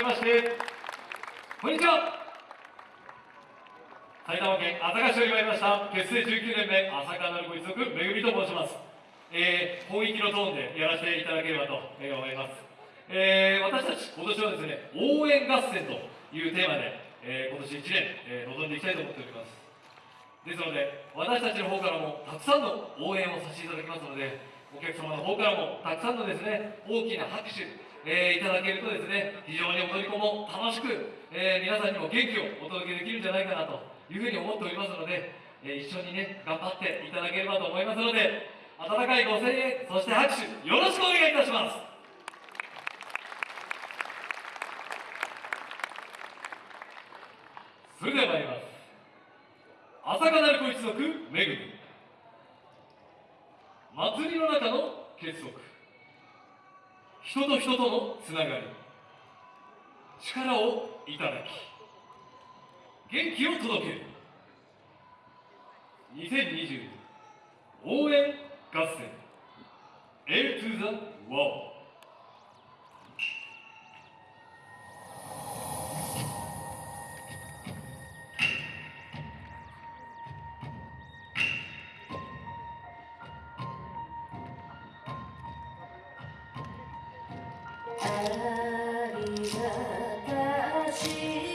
めましてこんにちは埼玉県朝霞市より参りました結成19年目朝霞なるご一族めぐみと申します、えー、本域のトーンでやらせていただければと思います、えー、私たち今年はですね応援合戦というテーマで、えー、今年1年、えー、臨んでいきたいと思っております。ですので私たちの方からもたくさんの応援をさせていただきますのでお客様の方からもたくさんのですね大きな拍手えー、いただけるとですね非常に踊り子も楽しく、えー、皆さんにも元気をお届けできるんじゃないかなというふうに思っておりますので、えー、一緒にね頑張っていただければと思いますので温かいご声援そして拍手よろしくお願いいたします。それでは参ります。朝霞なる子一族めぐみ。祭りの中の結束。人と人とのつながり。力をいただき元気を届ける。2020応援合戦。A to the World ありがたし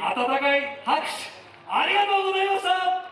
温かい拍手ありがとうございました。